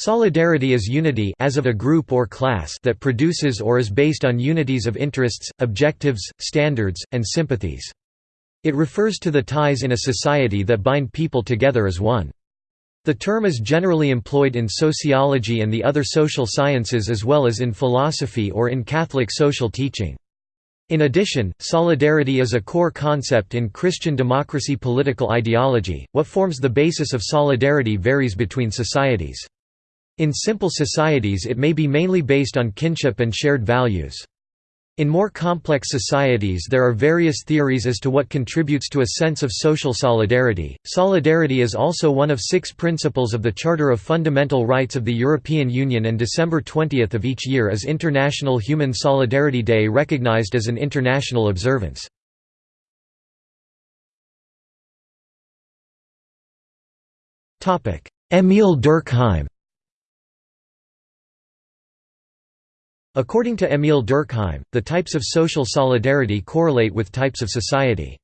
Solidarity is unity as of a group or class that produces or is based on unities of interests, objectives, standards, and sympathies. It refers to the ties in a society that bind people together as one. The term is generally employed in sociology and the other social sciences as well as in philosophy or in Catholic social teaching. In addition, solidarity is a core concept in Christian democracy political ideology. What forms the basis of solidarity varies between societies. In simple societies it may be mainly based on kinship and shared values. In more complex societies there are various theories as to what contributes to a sense of social solidarity. Solidarity is also one of six principles of the Charter of Fundamental Rights of the European Union and December 20 of each year is International Human Solidarity Day recognized as an international observance. Émile Durkheim According to Émile Durkheim, the types of social solidarity correlate with types of society.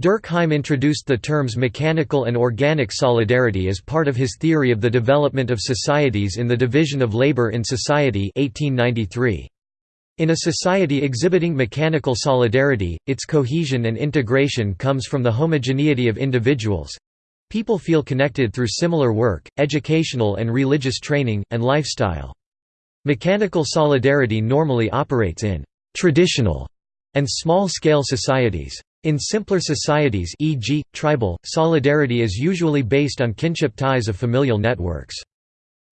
Durkheim introduced the terms mechanical and organic solidarity as part of his theory of the development of societies in the Division of Labour in Society 1893. In a society exhibiting mechanical solidarity, its cohesion and integration comes from the homogeneity of individuals—people feel connected through similar work, educational and religious training, and lifestyle. Mechanical solidarity normally operates in «traditional» and small-scale societies. In simpler societies e.g., tribal, solidarity is usually based on kinship ties of familial networks.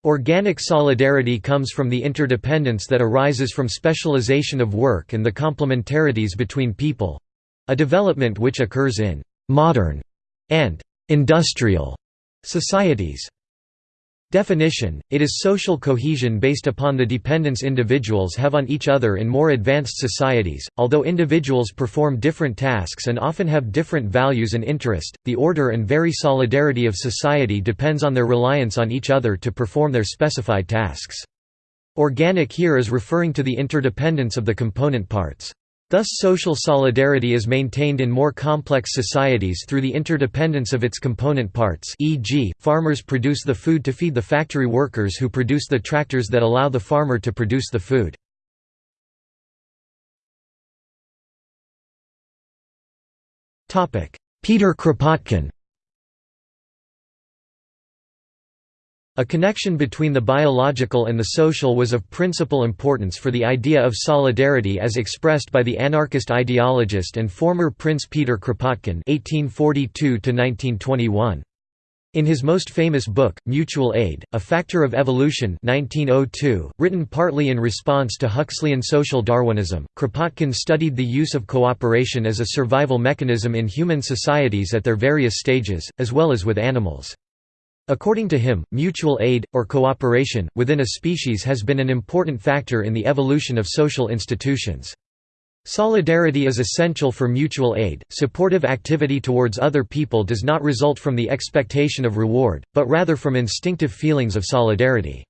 Organic solidarity comes from the interdependence that arises from specialization of work and the complementarities between people—a development which occurs in «modern» and «industrial» societies. Definition, it is social cohesion based upon the dependence individuals have on each other in more advanced societies. Although individuals perform different tasks and often have different values and interest, the order and very solidarity of society depends on their reliance on each other to perform their specified tasks. Organic here is referring to the interdependence of the component parts. Thus social solidarity is maintained in more complex societies through the interdependence of its component parts e.g., farmers produce the food to feed the factory workers who produce the tractors that allow the farmer to produce the food. Peter Kropotkin A connection between the biological and the social was of principal importance for the idea of solidarity as expressed by the anarchist ideologist and former Prince Peter Kropotkin (1842–1921). In his most famous book, Mutual Aid, A Factor of Evolution 1902, written partly in response to Huxleyan social Darwinism, Kropotkin studied the use of cooperation as a survival mechanism in human societies at their various stages, as well as with animals. According to him, mutual aid, or cooperation, within a species has been an important factor in the evolution of social institutions. Solidarity is essential for mutual aid. Supportive activity towards other people does not result from the expectation of reward, but rather from instinctive feelings of solidarity.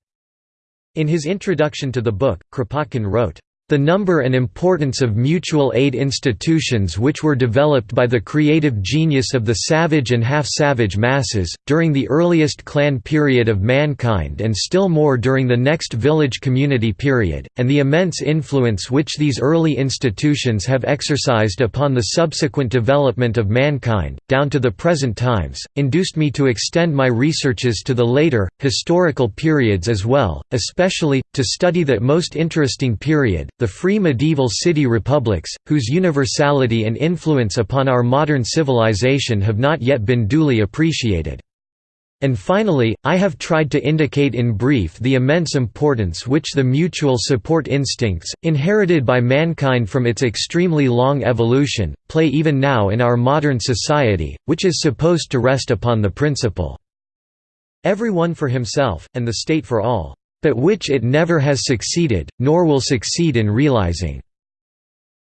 In his introduction to the book, Kropotkin wrote, the number and importance of mutual aid institutions which were developed by the creative genius of the savage and half-savage masses, during the earliest clan period of mankind and still more during the next village community period, and the immense influence which these early institutions have exercised upon the subsequent development of mankind, down to the present times, induced me to extend my researches to the later, historical periods as well, especially, to study that most interesting period, the free medieval city republics, whose universality and influence upon our modern civilization have not yet been duly appreciated. And finally, I have tried to indicate in brief the immense importance which the mutual support instincts, inherited by mankind from its extremely long evolution, play even now in our modern society, which is supposed to rest upon the principle, "'Everyone for himself, and the state for all but which it never has succeeded, nor will succeed in realizing.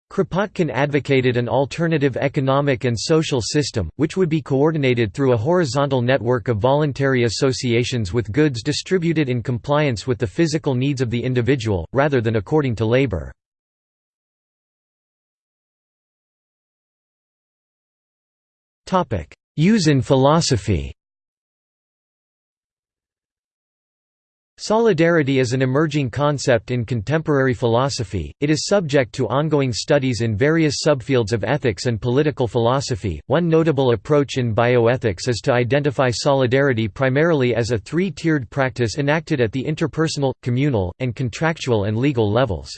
Kropotkin advocated an alternative economic and social system, which would be coordinated through a horizontal network of voluntary associations with goods distributed in compliance with the physical needs of the individual, rather than according to labor. Use in philosophy Solidarity is an emerging concept in contemporary philosophy. It is subject to ongoing studies in various subfields of ethics and political philosophy. One notable approach in bioethics is to identify solidarity primarily as a three tiered practice enacted at the interpersonal, communal, and contractual and legal levels.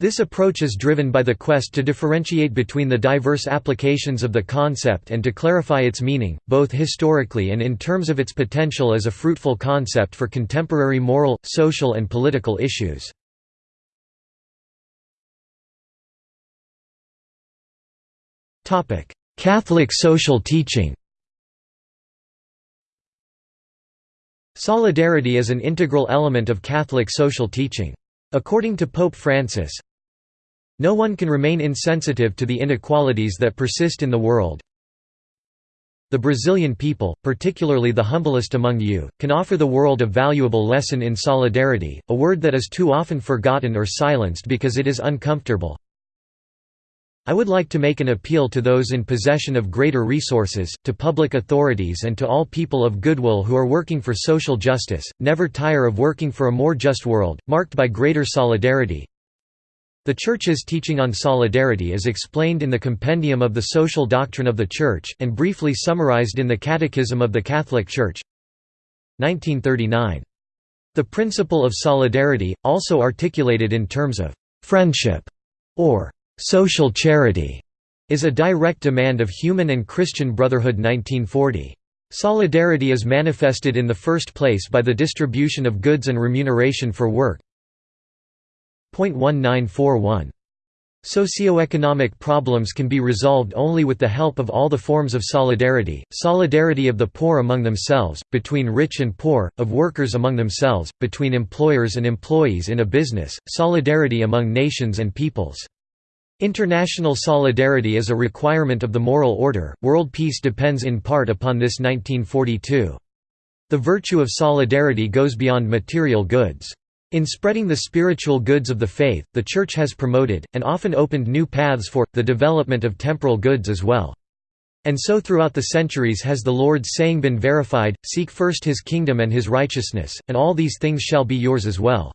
This approach is driven by the quest to differentiate between the diverse applications of the concept and to clarify its meaning, both historically and in terms of its potential as a fruitful concept for contemporary moral, social and political issues. Catholic social teaching Solidarity is an integral element of Catholic social teaching. According to Pope Francis, no one can remain insensitive to the inequalities that persist in the world. The Brazilian people, particularly the humblest among you, can offer the world a valuable lesson in solidarity, a word that is too often forgotten or silenced because it is uncomfortable. I would like to make an appeal to those in possession of greater resources, to public authorities and to all people of goodwill who are working for social justice, never tire of working for a more just world, marked by greater solidarity. The Church's teaching on solidarity is explained in the Compendium of the Social Doctrine of the Church, and briefly summarized in the Catechism of the Catholic Church 1939. The principle of solidarity, also articulated in terms of «friendship» or «social charity», is a direct demand of human and Christian brotherhood 1940. Solidarity is manifested in the first place by the distribution of goods and remuneration for work, .1941. Socioeconomic problems can be resolved only with the help of all the forms of solidarity, solidarity of the poor among themselves, between rich and poor, of workers among themselves, between employers and employees in a business, solidarity among nations and peoples. International solidarity is a requirement of the moral order, world peace depends in part upon this 1942. The virtue of solidarity goes beyond material goods. In spreading the spiritual goods of the faith, the Church has promoted, and often opened new paths for, the development of temporal goods as well. And so throughout the centuries has the Lord's saying been verified, Seek first his kingdom and his righteousness, and all these things shall be yours as well.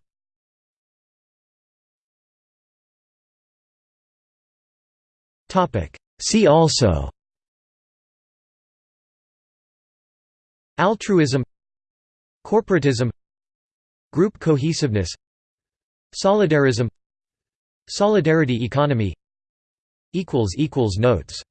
See also. Altruism. Corporatism. Group cohesiveness. Solidarism. Solidarity economy. Notes